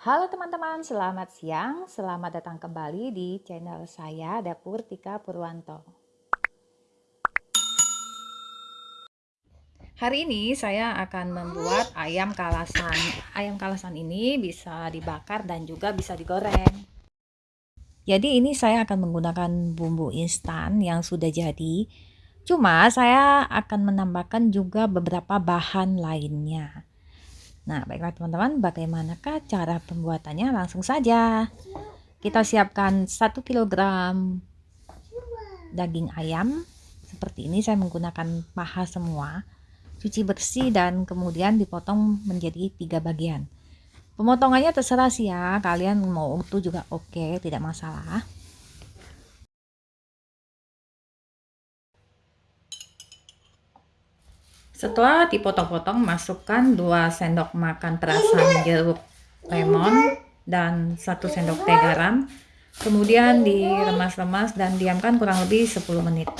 Halo teman-teman, selamat siang. Selamat datang kembali di channel saya Dapur Tika Purwanto. Hari ini saya akan membuat ayam kalasan. Ayam kalasan ini bisa dibakar dan juga bisa digoreng. Jadi ini saya akan menggunakan bumbu instan yang sudah jadi. Cuma saya akan menambahkan juga beberapa bahan lainnya. Nah, baiklah teman-teman, bagaimanakah cara pembuatannya? Langsung saja. Kita siapkan 1 kg daging ayam. Seperti ini saya menggunakan paha semua. Cuci bersih dan kemudian dipotong menjadi tiga bagian. Pemotongannya terserah sih ya, kalian mau utuh juga oke, tidak masalah. Setelah dipotong-potong, masukkan 2 sendok makan perasan jeruk lemon dan 1 sendok teh garam. Kemudian diremas-remas dan diamkan kurang lebih 10 menit.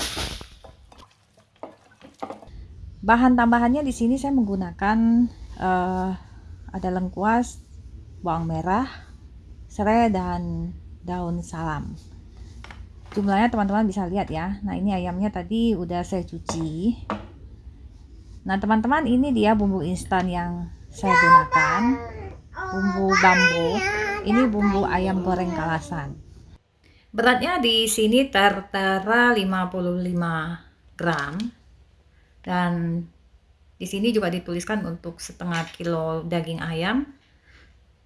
Bahan tambahannya di sini saya menggunakan uh, ada lengkuas, bawang merah, serai dan daun salam. Jumlahnya teman-teman bisa lihat ya. Nah, ini ayamnya tadi udah saya cuci Nah teman-teman ini dia bumbu instan yang saya gunakan. Bumbu bambu. Ini bumbu ayam goreng kalasan. Beratnya di sini tertera 55 gram. Dan di sini juga dituliskan untuk setengah kilo daging ayam.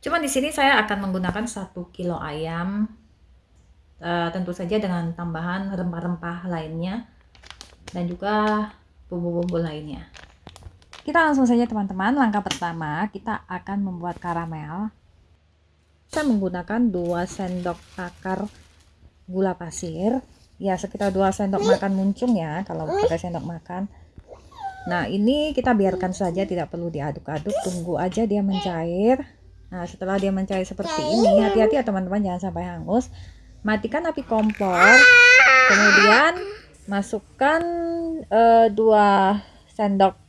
Cuman di sini saya akan menggunakan satu kilo ayam uh, tentu saja dengan tambahan rempah-rempah lainnya dan juga bumbu-bumbu lainnya kita langsung saja teman-teman, langkah pertama kita akan membuat karamel. Saya menggunakan 2 sendok takar gula pasir. Ya sekitar 2 sendok makan muncung ya kalau pakai sendok makan. Nah ini kita biarkan saja tidak perlu diaduk-aduk, tunggu aja dia mencair. Nah setelah dia mencair seperti ini, hati-hati ya teman-teman jangan sampai hangus. Matikan api kompor, kemudian masukkan uh, 2 sendok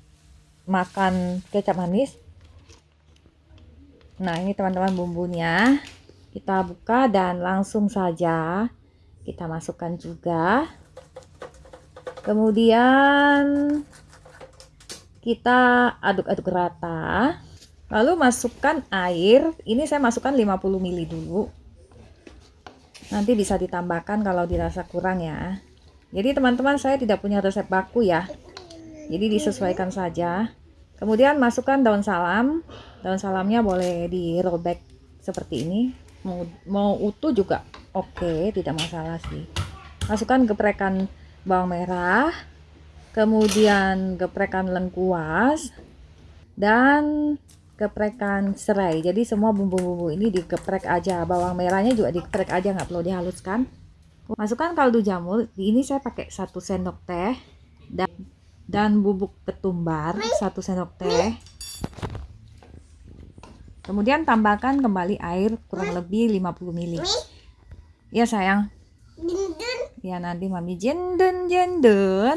makan kecap manis. Nah ini teman-teman bumbunya. Kita buka dan langsung saja kita masukkan juga. Kemudian kita aduk-aduk rata. Lalu masukkan air. Ini saya masukkan 50 ml dulu. Nanti bisa ditambahkan kalau dirasa kurang ya. Jadi teman-teman saya tidak punya resep baku ya jadi disesuaikan saja. Kemudian masukkan daun salam. Daun salamnya boleh dirobek seperti ini. Mau, mau utuh juga oke okay, tidak masalah sih. Masukkan geprekan bawang merah. Kemudian geprekan lengkuas. Dan geprekan serai. Jadi semua bumbu-bumbu ini digeprek aja. Bawang merahnya juga digeprek aja nggak perlu dihaluskan. Masukkan kaldu jamur. Ini saya pakai satu sendok teh. Dan dan bubuk ketumbar satu sendok teh. Kemudian tambahkan kembali air kurang lebih 50 ml. Ya sayang. Ya nanti mami jendun jendun.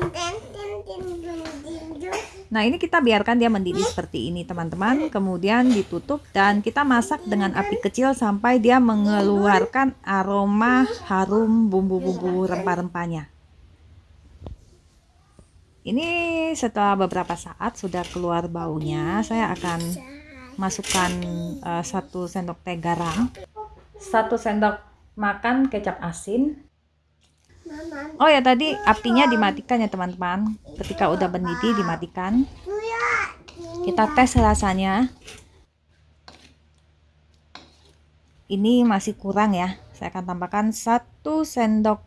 Nah ini kita biarkan dia mendidih seperti ini teman-teman. Kemudian ditutup dan kita masak dengan api kecil sampai dia mengeluarkan aroma harum bumbu-bumbu rempah-rempahnya ini setelah beberapa saat sudah keluar baunya saya akan masukkan uh, satu sendok teh garam satu sendok makan kecap asin. Oh ya tadi apinya dimatikan ya teman-teman. Ketika udah mendidih dimatikan. Kita tes rasanya. Ini masih kurang ya. Saya akan tambahkan satu sendok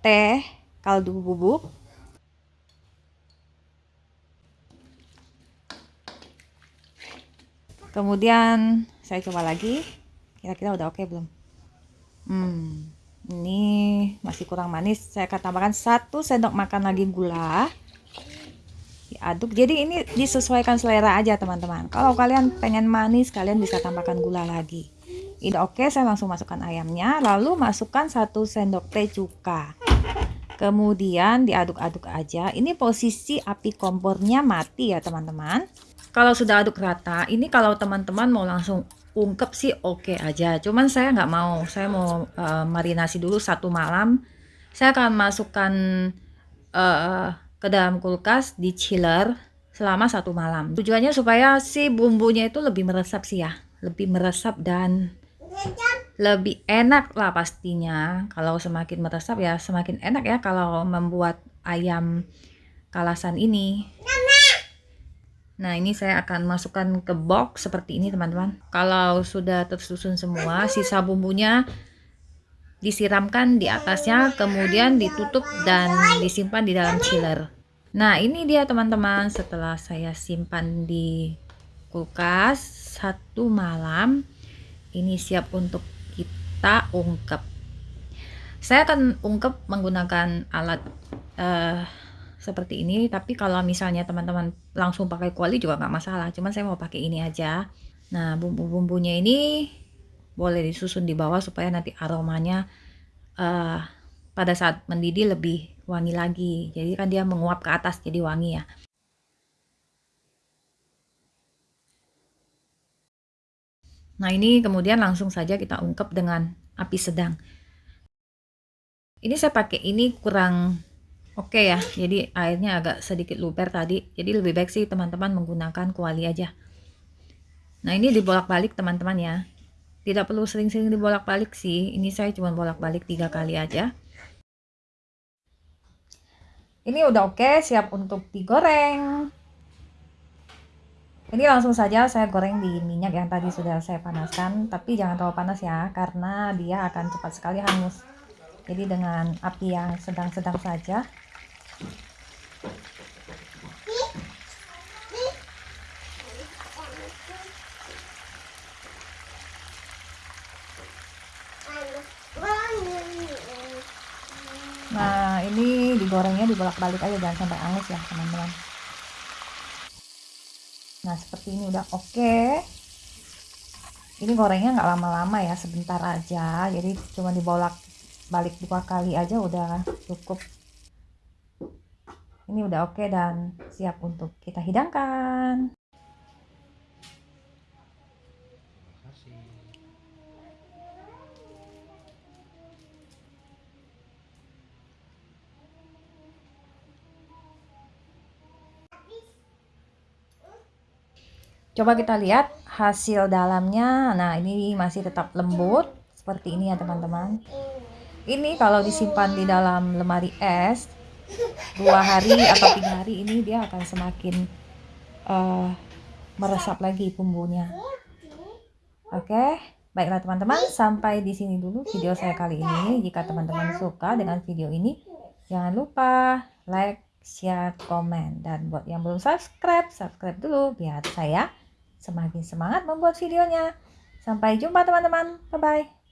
teh kaldu bubuk kemudian saya coba lagi. Kira-kira udah oke okay belum? Hmm ini masih kurang manis. Saya akan tambahkan satu sendok makan lagi gula. Diaduk. Jadi ini disesuaikan selera aja teman-teman. Kalau kalian pengen manis kalian bisa tambahkan gula lagi. Ini oke saya langsung masukkan ayamnya. Lalu masukkan satu sendok teh cuka. Kemudian diaduk-aduk aja. Ini posisi api kompornya mati ya teman-teman kalau sudah aduk rata ini kalau teman-teman mau langsung ungkep sih oke okay aja. Cuman saya nggak mau. Saya mau uh, marinasi dulu satu malam. Saya akan masukkan uh, ke dalam kulkas di chiller selama satu malam. Tujuannya supaya si bumbunya itu lebih meresap sih ya. Lebih meresap dan lebih enak lah pastinya. Kalau semakin meresap ya semakin enak ya kalau membuat ayam kalasan ini nah ini saya akan masukkan ke box seperti ini teman-teman. Kalau sudah tersusun semua sisa bumbunya disiramkan di atasnya kemudian ditutup dan disimpan di dalam chiller. Nah ini dia teman-teman setelah saya simpan di kulkas satu malam. Ini siap untuk kita ungkep. Saya akan ungkep menggunakan alat uh, seperti ini. Tapi kalau misalnya teman-teman langsung pakai kuali juga nggak masalah. Cuman saya mau pakai ini aja. Nah bumbu-bumbunya ini boleh disusun di bawah supaya nanti aromanya uh, pada saat mendidih lebih wangi lagi. Jadi kan dia menguap ke atas jadi wangi ya. Nah ini kemudian langsung saja kita ungkep dengan api sedang. Ini saya pakai ini kurang oke ya, jadi airnya agak sedikit luber tadi. Jadi lebih baik sih teman-teman menggunakan kuali aja. Nah ini dibolak-balik teman-teman ya. Tidak perlu sering-sering dibolak-balik sih. Ini saya cuma bolak-balik tiga kali aja. Ini udah oke, siap untuk digoreng. Ini langsung saja saya goreng di minyak yang tadi sudah saya panaskan, tapi jangan terlalu panas ya, karena dia akan cepat sekali hangus. Jadi dengan api yang sedang-sedang saja. Nah, ini digorengnya dibolak-balik aja jangan sampai hangus ya, teman-teman nah seperti ini udah oke okay. ini gorengnya nggak lama-lama ya sebentar aja jadi cuma dibolak balik dua kali aja udah cukup. Ini udah oke okay dan siap untuk kita hidangkan. Coba kita lihat hasil dalamnya. Nah ini masih tetap lembut seperti ini ya teman-teman ini kalau disimpan di dalam lemari es dua hari atau tiga hari ini dia akan semakin uh, meresap lagi bumbunya oke okay? baiklah teman-teman sampai di sini dulu video saya kali ini jika teman-teman suka dengan video ini jangan lupa like share komen dan buat yang belum subscribe subscribe dulu biar saya semakin semangat membuat videonya. Sampai jumpa teman-teman. Bye-bye.